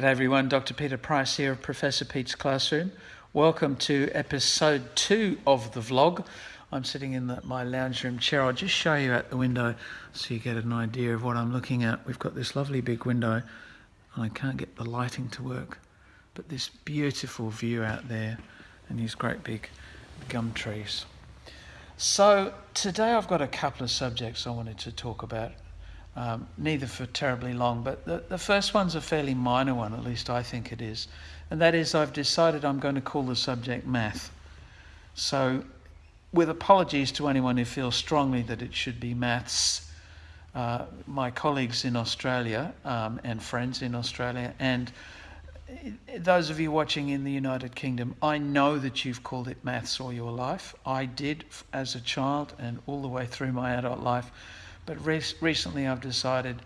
G'day everyone, Dr. Peter Price here of Professor Pete's Classroom. Welcome to episode two of the vlog. I'm sitting in the, my lounge room chair. I'll just show you out the window so you get an idea of what I'm looking at. We've got this lovely big window and I can't get the lighting to work, but this beautiful view out there and these great big gum trees. So today I've got a couple of subjects I wanted to talk about um, neither for terribly long, but the, the first one's a fairly minor one, at least I think it is. And that is, I've decided I'm going to call the subject math. So, with apologies to anyone who feels strongly that it should be maths, uh, my colleagues in Australia um, and friends in Australia, and those of you watching in the United Kingdom, I know that you've called it maths all your life. I did as a child and all the way through my adult life. But recently I've decided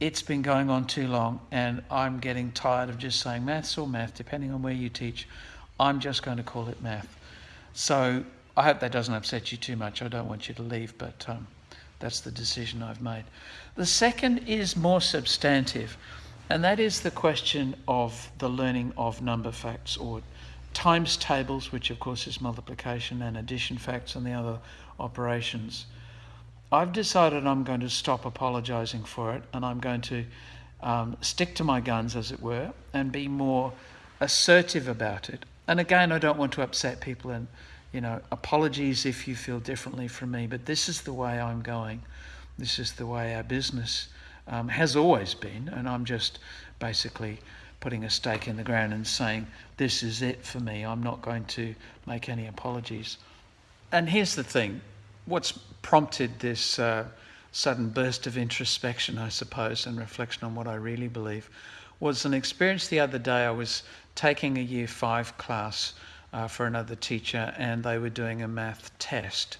it's been going on too long and I'm getting tired of just saying maths or math, depending on where you teach. I'm just going to call it math. So I hope that doesn't upset you too much. I don't want you to leave, but um, that's the decision I've made. The second is more substantive, and that is the question of the learning of number facts or times tables, which of course is multiplication and addition facts and the other operations. I've decided I'm going to stop apologising for it and I'm going to um, stick to my guns, as it were, and be more assertive about it. And again, I don't want to upset people and, you know, apologies if you feel differently from me, but this is the way I'm going. This is the way our business um, has always been, and I'm just basically putting a stake in the ground and saying, this is it for me. I'm not going to make any apologies. And here's the thing what's prompted this uh, sudden burst of introspection, I suppose, and reflection on what I really believe was an experience the other day. I was taking a year five class uh, for another teacher, and they were doing a math test.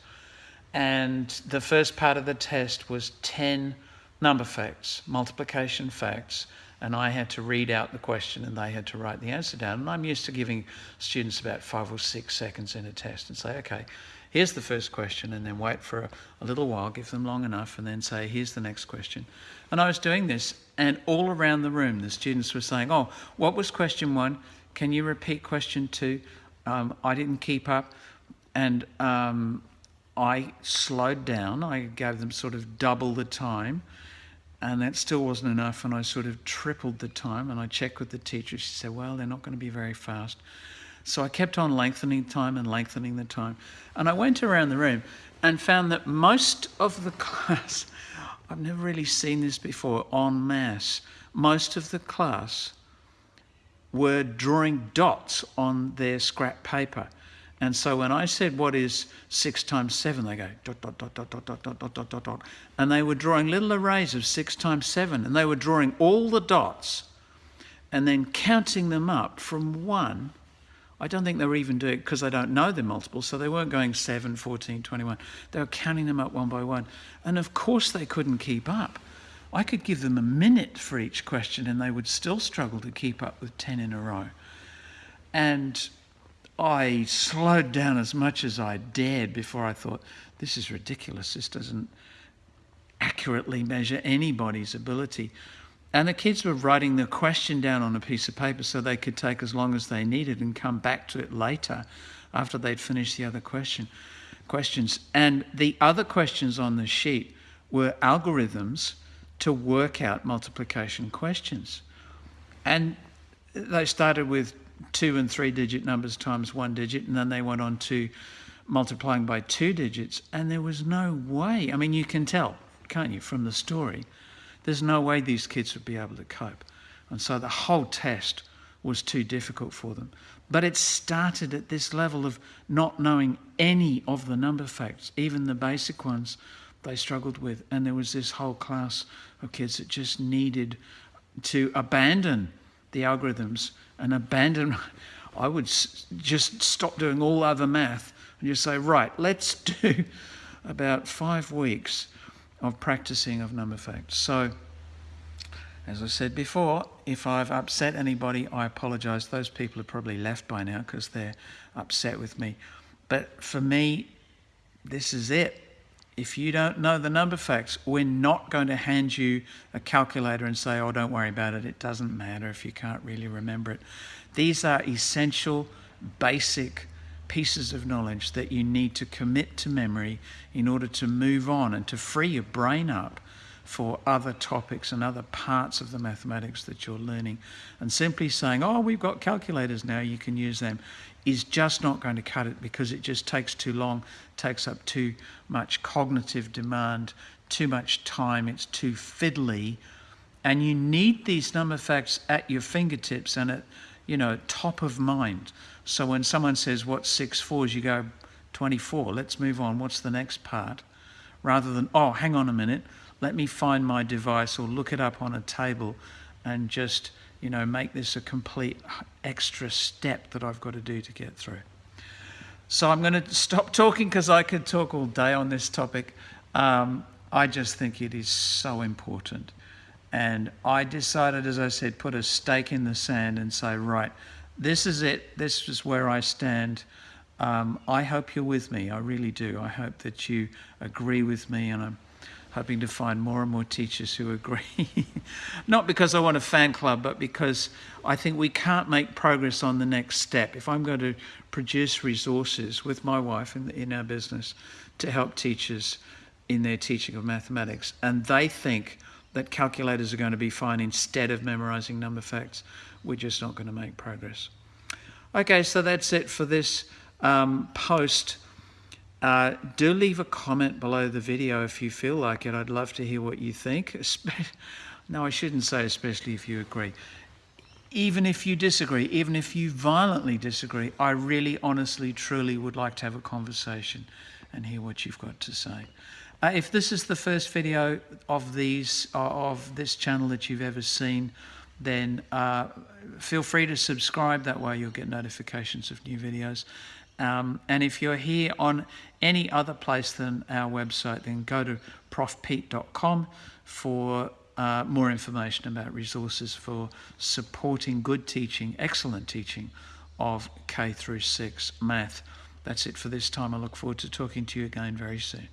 And the first part of the test was 10 number facts, multiplication facts, and I had to read out the question and they had to write the answer down. And I'm used to giving students about five or six seconds in a test and say, okay, here's the first question, and then wait for a, a, little while, give them long enough, and then say, here's the next question. And I was doing this, and all around the room, the students were saying, oh, what was question one? Can you repeat question two? Um, I didn't keep up. And um, I slowed down. I gave them sort of double the time. And that still wasn't enough. And I sort of tripled the time. And I checked with the teacher. She said, well, they're not going to be very fast. So I kept on lengthening time and lengthening the time. And I went around the room and found that most of the class, I've never really seen this before en masse, most of the class were drawing dots on their scrap paper. And so when I said, what is six times seven, they go dot, dot, dot, dot, dot, dot, dot, dot, dot, dot. And they were drawing little arrays of six times seven. And they were drawing all the dots and then counting them up from one I don't think they were even doing it because they don't know the multiples, so they weren't going 7, 14, 21. They were counting them up one by one. And of course they couldn't keep up. I could give them a minute for each question and they would still struggle to keep up with 10 in a row. And I slowed down as much as I dared before I thought, this is ridiculous. This doesn't accurately measure anybody's ability. And the kids were writing the question down on a piece of paper so they could take as long as they needed and come back to it later after they'd finished the other question questions. And the other questions on the sheet were algorithms to work out multiplication questions. And they started with two and three digit numbers times one digit, and then they went on to multiplying by two digits. And there was no way, I mean, you can tell, can't you, from the story, there's no way these kids would be able to cope. And so the whole test was too difficult for them. But it started at this level of not knowing any of the number facts, even the basic ones they struggled with. And there was this whole class of kids that just needed to abandon the algorithms and abandon, I would just stop doing all other math and just say, right, let's do about five weeks of practicing of number facts. So, as I said before, if I've upset anybody, I apologise. Those people have probably left by now because they're upset with me. But for me, this is it. If you don't know the number facts, we're not going to hand you a calculator and say, oh, don't worry about it. It doesn't matter if you can't really remember it. These are essential, basic pieces of knowledge that you need to commit to memory in order to move on and to free your brain up for other topics and other parts of the mathematics that you're learning. And simply saying, oh, we've got calculators now, you can use them, is just not going to cut it because it just takes too long, takes up too much cognitive demand, too much time, it's too fiddly. And you need these number facts at your fingertips and at, you know, top of mind. So when someone says, what's six fours, you go, 24, let's move on, what's the next part? Rather than, oh, hang on a minute, let me find my device or look it up on a table and just you know make this a complete extra step that I've got to do to get through. So I'm going to stop talking because I could talk all day on this topic. Um, I just think it is so important. And I decided, as I said, put a stake in the sand and say, right, this is it. This is where I stand. Um, I hope you're with me. I really do. I hope that you agree with me and I'm hoping to find more and more teachers who agree. Not because I want a fan club, but because I think we can't make progress on the next step. If I'm going to produce resources with my wife in, in our business to help teachers in their teaching of mathematics, and they think that calculators are going to be fine instead of memorizing number facts, we're just not going to make progress. Okay, so that's it for this um, post. Uh, do leave a comment below the video if you feel like it. I'd love to hear what you think. no, I shouldn't say especially if you agree. Even if you disagree, even if you violently disagree, I really, honestly, truly would like to have a conversation and hear what you've got to say. Uh, if this is the first video of these uh, of this channel that you've ever seen, then uh, feel free to subscribe. That way you'll get notifications of new videos. Um, and if you're here on any other place than our website, then go to profpete.com for uh, more information about resources for supporting good teaching, excellent teaching of K through 6 math. That's it for this time. I look forward to talking to you again very soon.